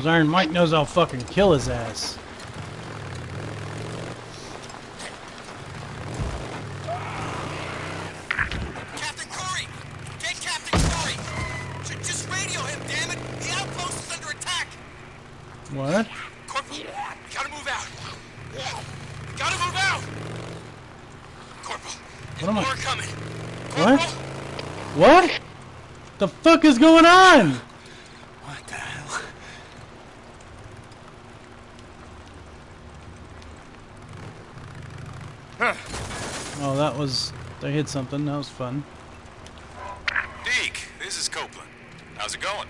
Well, Iron Mike knows I'll fucking kill his ass. Captain Corey! Get Captain Corey! J- just radio him, damn it! The outpost is under attack! What? Corporal, gotta move out! Gotta move out! Corporal, What am I- more coming! What? What? The fuck is going on? What the hell? Oh, that was... They hit something. That was fun. Deke, this is Copeland. How's it going?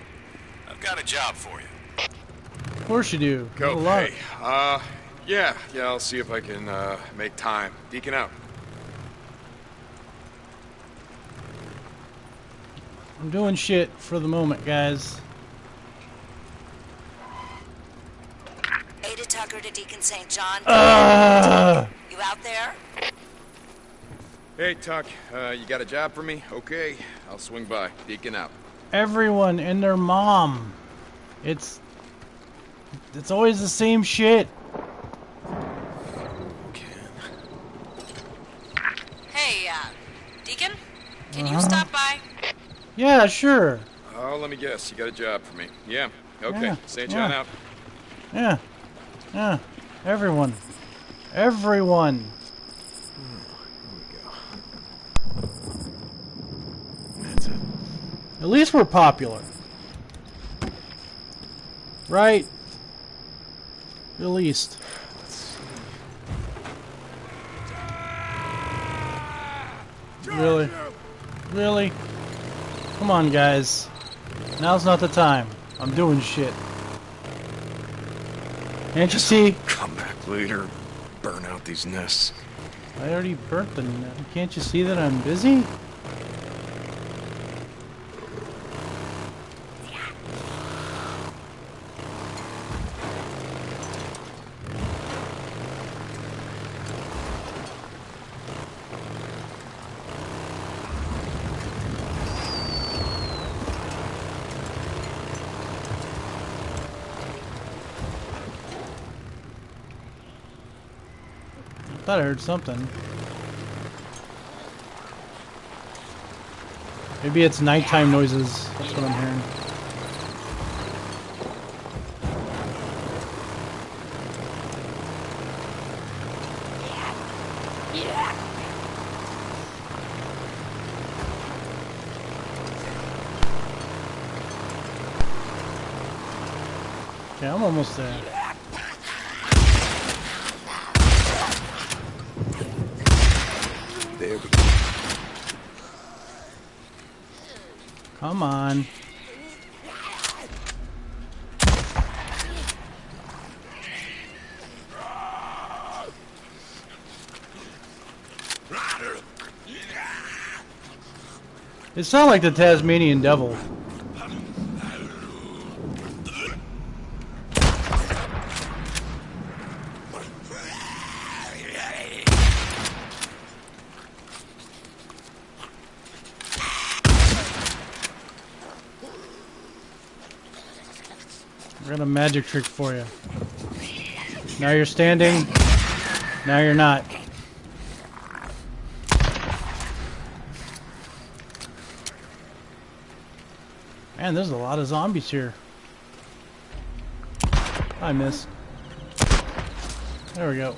I've got a job for you. Of course you do. Go. lot. Hey, uh, yeah, yeah, I'll see if I can, uh, make time. Deacon out. I'm doing shit for the moment, guys. Ada Tucker to Deacon St. John. Uh, You out there? Hey, Tuck, uh, you got a job for me? Okay, I'll swing by. Deacon out. everyone and their mom. It's... It's always the same shit. Hey, uh, Deacon? Can you stop by? Yeah, sure. Oh, let me guess. You got a job for me. Yeah. Okay. Yeah, St. John yeah. out. Yeah. Yeah. Everyone. Everyone. That's it. At least we're popular. Right? At least. Really? Really? Come on, guys. Now's not the time. I'm doing shit. Can't you see? Come back later. Burn out these nests. I already burnt the net. Can't you see that I'm busy? Thought I heard something. Maybe it's nighttime noises. That's what I'm hearing. Okay, I'm almost there. Come on. It sounds like the Tasmanian devil. I got a magic trick for you. Now you're standing. Now you're not. Man, there's a lot of zombies here. I missed. There we go.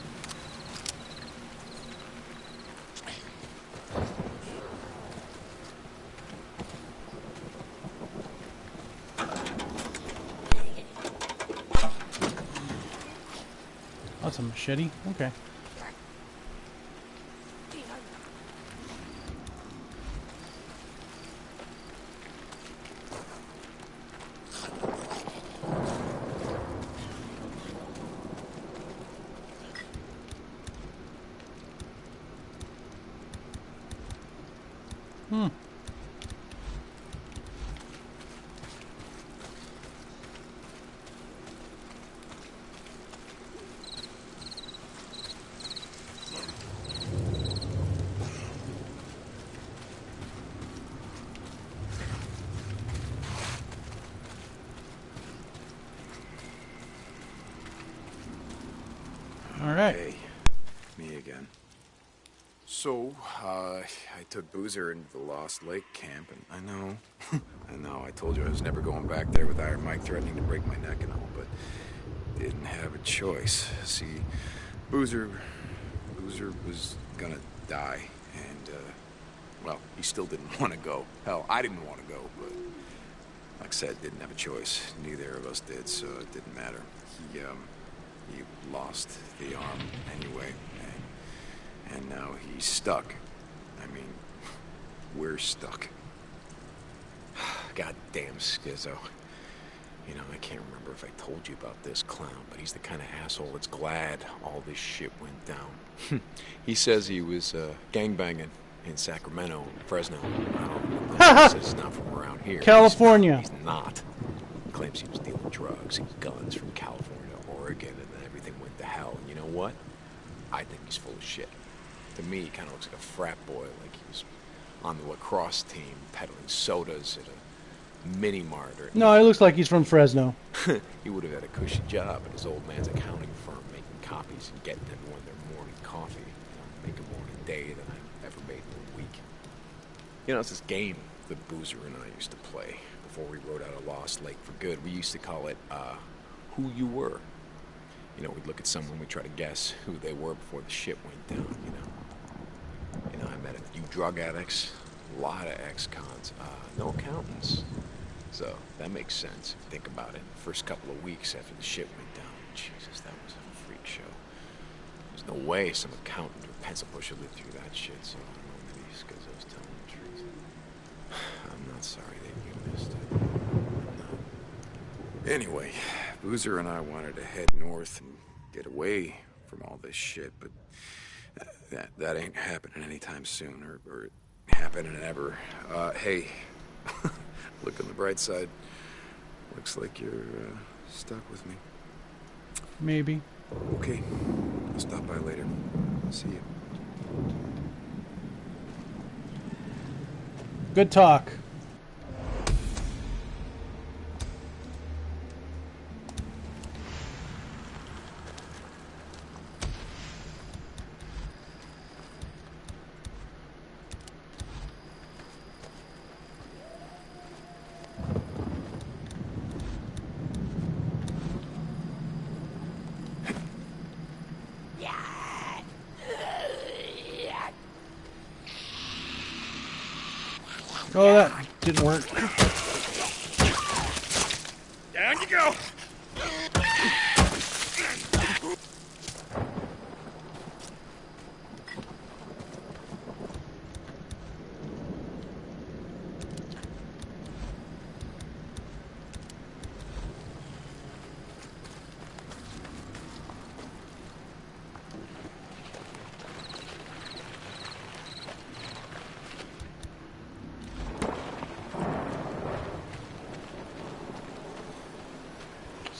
That's a machete. Okay. Hmm. All right. Hey, me again. So, uh, Took Boozer into the Lost Lake camp, and I know, I know, I told you I was never going back there with Iron Mike threatening to break my neck and all, but didn't have a choice. See, Boozer, Boozer was gonna die, and, uh, well, he still didn't want to go. Hell, I didn't want to go, but like I said, didn't have a choice. Neither of us did, so it didn't matter. He, um, he lost the arm anyway, and, and now he's stuck. I mean, we're stuck. Goddamn Skizzo. You know, I can't remember if I told you about this clown, but he's the kind of asshole that's glad all this shit went down. he says he was uh, gangbanging in Sacramento, Fresno. Says he's not from around here. California. He's not. He claims he was dealing drugs and guns from California to Oregon, and then everything went to hell. And you know what? I think he's full of shit. To me, he kind of looks like a frat boy, like he was on the lacrosse team peddling sodas at a mini mart or No, it looks like he's from Fresno. he would have had a cushy job at his old man's accounting firm, making copies and getting everyone their morning coffee. You know, in a day than I ever made in a week. You know, it's this game that Boozer and I used to play before we rode out of Lost Lake for good. We used to call it, uh, Who You Were. You know, we'd look at someone, we'd try to guess who they were before the shit went down, you know. You know, I met a few drug addicts, a lot of ex-cons, uh, no accountants. So that makes sense if you think about it. First couple of weeks after the shit went down, Jesus, that was a freak show. There's no way some accountant or pencil pusher lived through that shit, so I don't know maybe it's because I was telling the truth. I'm not sorry that you missed it. No. Anyway, Boozer and I wanted to head north and get away from all this shit, but that that ain't happening anytime soon, or, or happening ever. Uh, hey, look on the bright side. Looks like you're uh, stuck with me. Maybe. Okay, I'll stop by later. See you. Good talk. Oh, that didn't work. Down you go.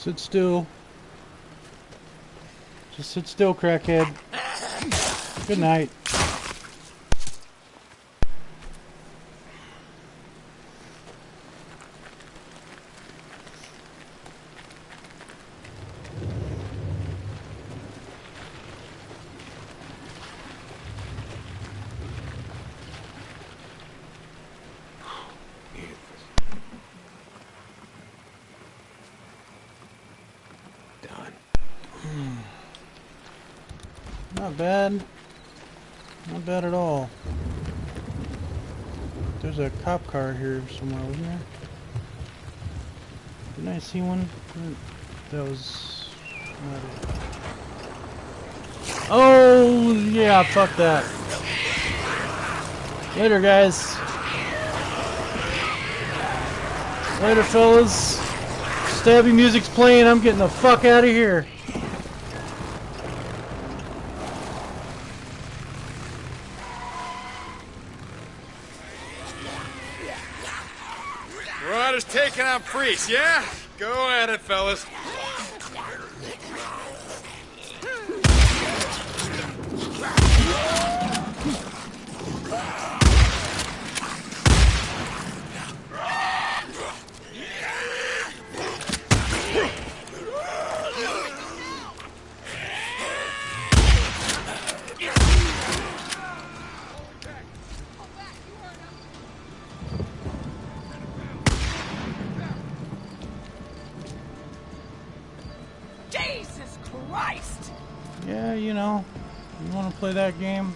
Sit still. Just sit still, crackhead. Good night. Not bad. Not bad at all. There's a cop car here somewhere, wasn't there? Didn't I see one? That was not it. Oh, yeah, fuck that. Later, guys. Later, fellas. Stabby music's playing. I'm getting the fuck out of here. Marauders taking out priests, yeah? Go at it, fellas. Play that game?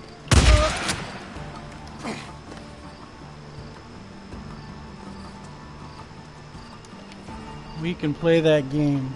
We can play that game.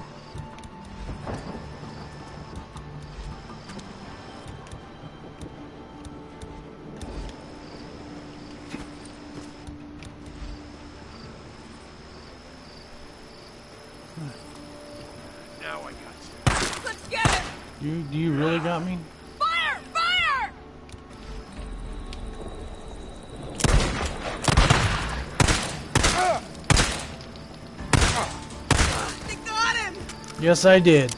Yes, I did.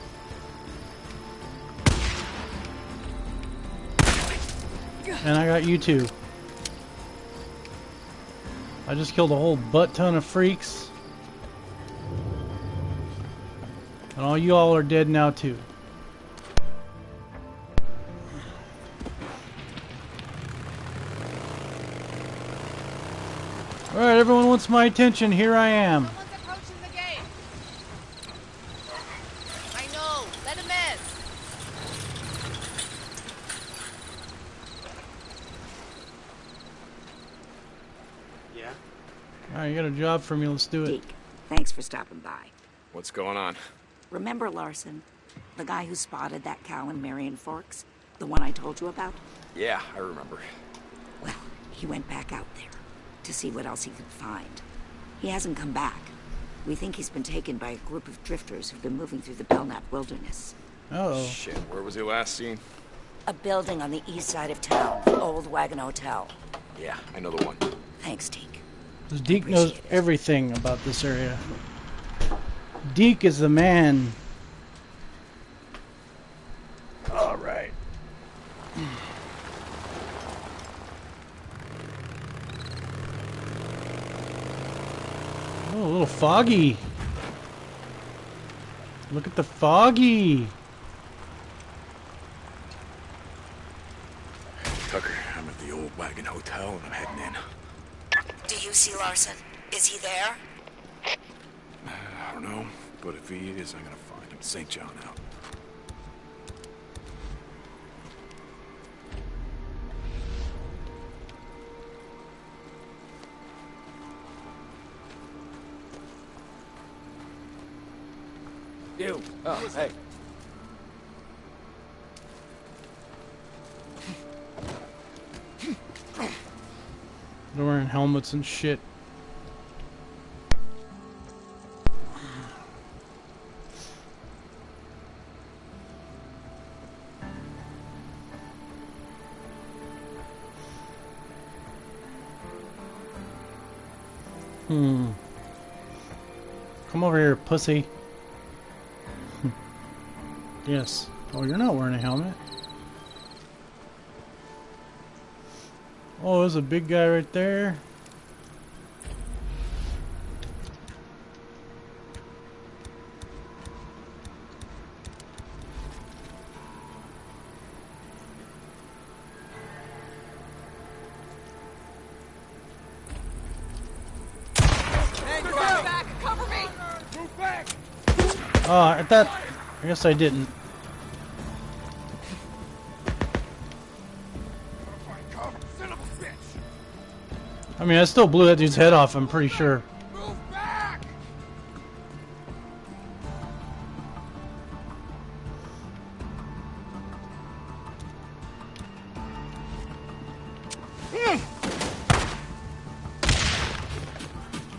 And I got you too. I just killed a whole butt ton of freaks. And all you all are dead now too. Alright, everyone wants my attention. Here I am. Someone's approaching the gate. I know. Let him in. Alright, you got a job for me. Let's do it. Deke, thanks for stopping by. What's going on? Remember Larson? The guy who spotted that cow in Marion Forks? The one I told you about? Yeah, I remember. Well, he went back out there to see what else he could find. He hasn't come back. We think he's been taken by a group of drifters who've been moving through the Belknap wilderness. Oh. Shit, where was he last seen? A building on the east side of town, the old Wagon Hotel. Yeah, I know the one. Thanks, Deke. This Deke knows everything about this area. Deke is the man. All right. Oh, a little foggy. Look at the foggy. Tucker, I'm at the old wagon hotel and I'm heading in. Do you? Is he there? I don't know, but if he is, I'm gonna find him. St. John out. You. Oh, hey. They're wearing helmets and shit. Pussy. yes. Oh, you're not wearing a helmet. Oh, there's a big guy right there. I thought. I guess I didn't. I mean, I still blew that dude's head off, I'm pretty sure.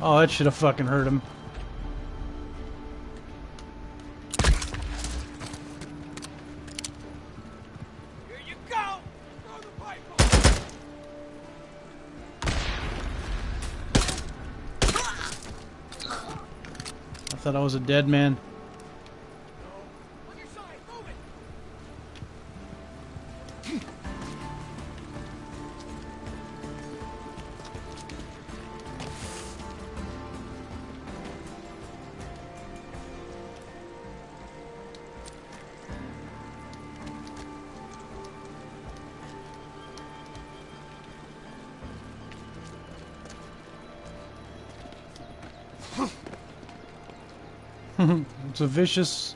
Oh, that should have fucking hurt him. Was a dead man. it's a vicious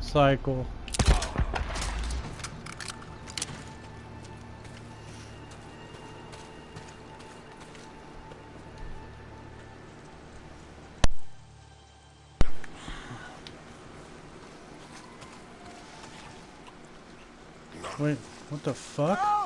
cycle. Wait, what the fuck?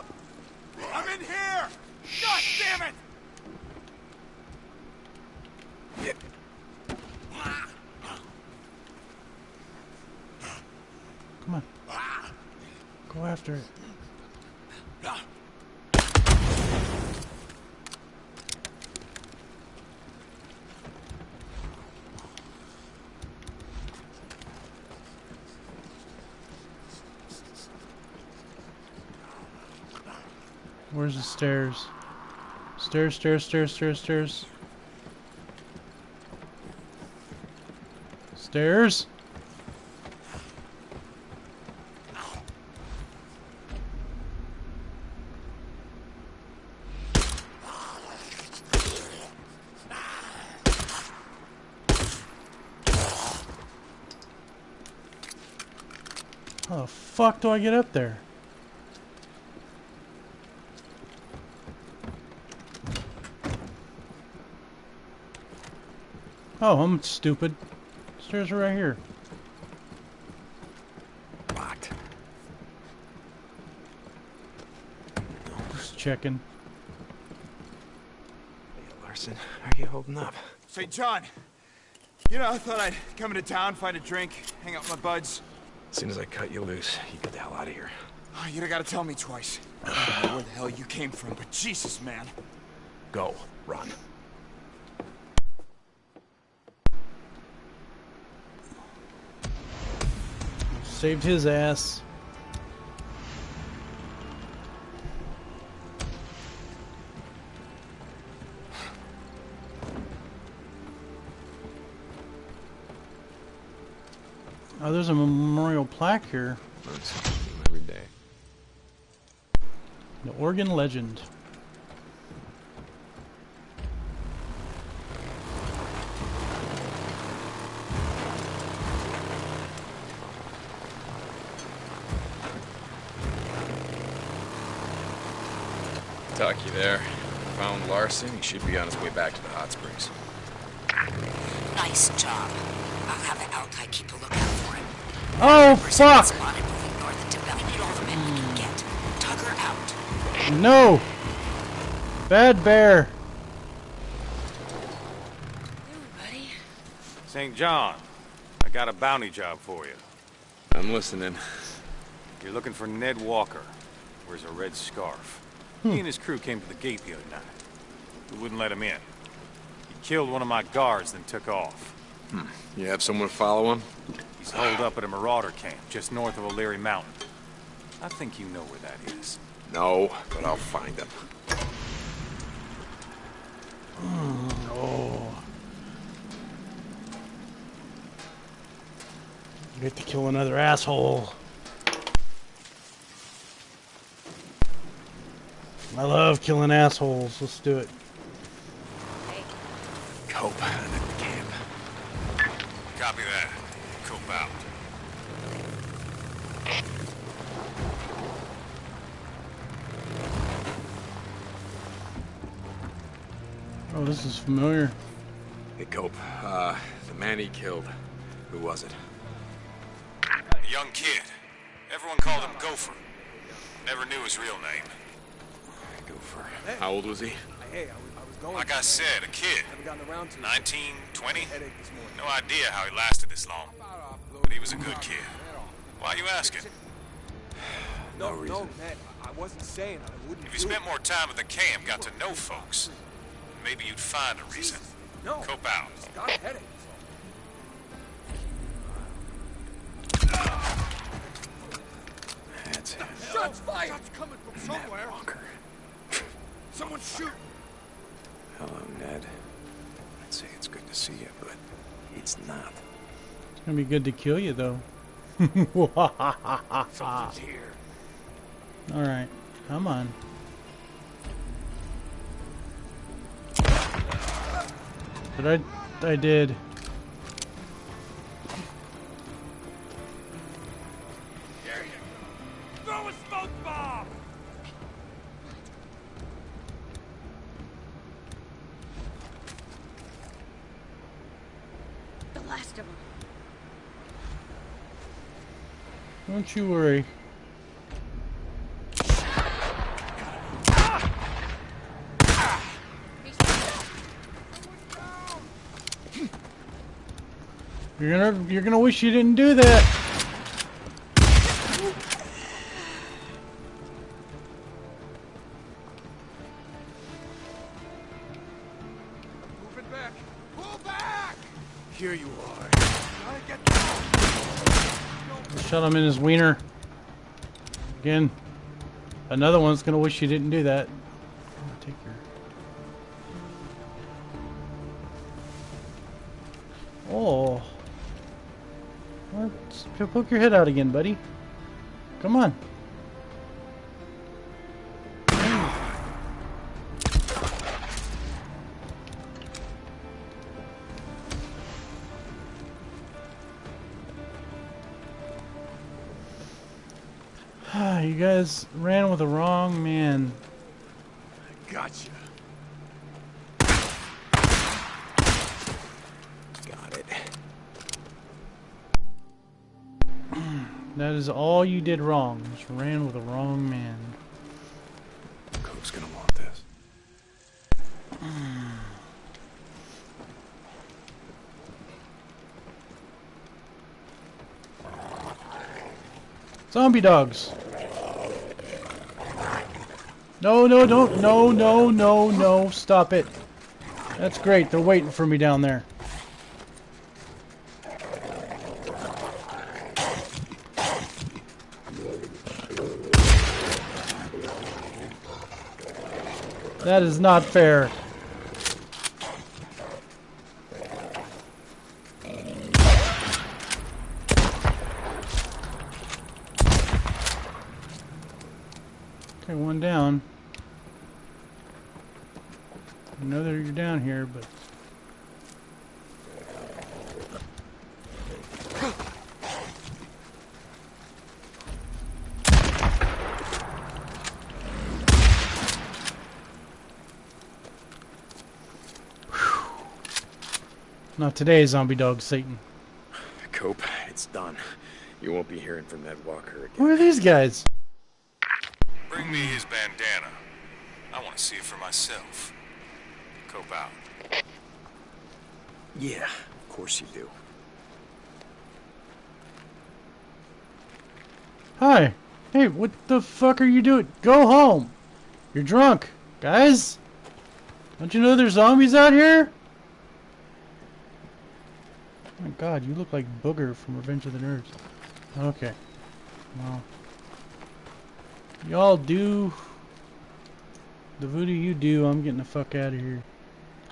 Where's the stairs? Stairs, stairs, stairs, stairs, stairs. Stairs? How the fuck do I get up there? Oh, I'm stupid. Stairs are right here. Locked. Just checking. Hey, Larson, are you holding up? St. John, you know, I thought I'd come into town, find a drink, hang out with my buds. As soon as I cut you loose, you get the hell out of here. Oh, you'd have gotta tell me twice. I don't know where the hell you came from, but Jesus, man. Go. Run. Saved his ass. Oh, there's a memorial plaque here. Learn something new every day. The Oregon Legend. There. Found Larson. He should be on his way back to the hot springs. Nice job. I'll have the Altai keep a lookout for him. Oh, Person fuck! spotted moving north into Bell. We need all the men we can get. Tucker out. No! Bad bear! buddy. St. John, I got a bounty job for you. I'm listening. You're looking for Ned Walker. Wears a red scarf. Hmm. He and his crew came to the gate the other night. We wouldn't let him in. He killed one of my guards, then took off. Hmm. You have someone to follow him? He's holed up at a marauder camp just north of O'Leary Mountain. I think you know where that is. No, but I'll find him. Hmm. Oh. Get to kill another asshole. I love killing assholes. Let's do it. Cope. I'm at the camp. Copy that. Cope out. Oh, this is familiar. Hey, Cope. Uh, the man he killed. Who was it? A young kid. Everyone called him Gopher. Never knew his real name. Gopher. How old was he? Hey, I was, I was going. Like I said, a kid. haven't gotten around to 19, 20? headache this morning. No idea how he lasted this long. Uh, but he was a good kid. Why are you asking? No, No no, reason. man. I wasn't saying I wouldn't If you spent it. more time at the camp, got to know folks, maybe you'd find a reason. No. Cope out. Got a headache. That's it. Shots fired! Shots coming from somewhere. Walker. Someone shoot! Hello, Ned. I'd say it's good to see you, but it's not. It's gonna be good to kill you, though. Something's here. Alright, come on. But I, I did. you worry. You're gonna you're gonna wish you didn't do that. In his wiener. Again. Another one's gonna wish you didn't do that. Take your. Oh. Let's poke your head out again, buddy. Come on. you guys ran with the wrong man. Gotcha. Got it. That is all you did wrong. Just ran with the wrong man. Cope's gonna want this. Zombie dogs. No, no, don't. No, no, no, no. Stop it. That's great. They're waiting for me down there. That is not fair. Okay, one down. I know that you're down here, but not today, zombie dog Satan. Cope, it's done. You won't be hearing from Ned Walker again. Who are these guys? Bring me his bandana. I want to see it for myself. Cope out. Yeah, of course you do. Hi. Hey, what the fuck are you doing? Go home. You're drunk, guys. Don't you know there's zombies out here? My god, you look like Booger from Revenge of the Nerds. Okay. Well. Y'all do the voodoo you do, I'm getting the fuck out of here.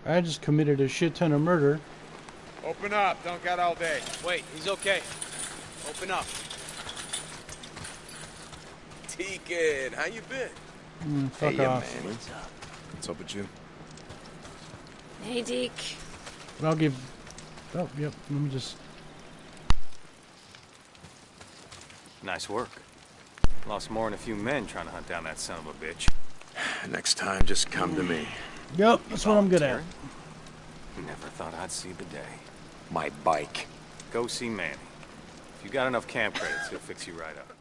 I just committed a shit ton of murder. Open up. Don't get all day. Wait, he's okay. Open up. Deacon, how you been? Mm, fuck hey, off. Manny. What's up with you? Hey, Deke. But I'll give. Oh, yep. Let me just. Nice work. Lost more than a few men trying to hunt down that son of a bitch. Next time, just come to me. Yep, that's what I'm good at. Never thought I'd see the day. My bike. Go see Manny. If you got enough camp credits, he'll fix you right up.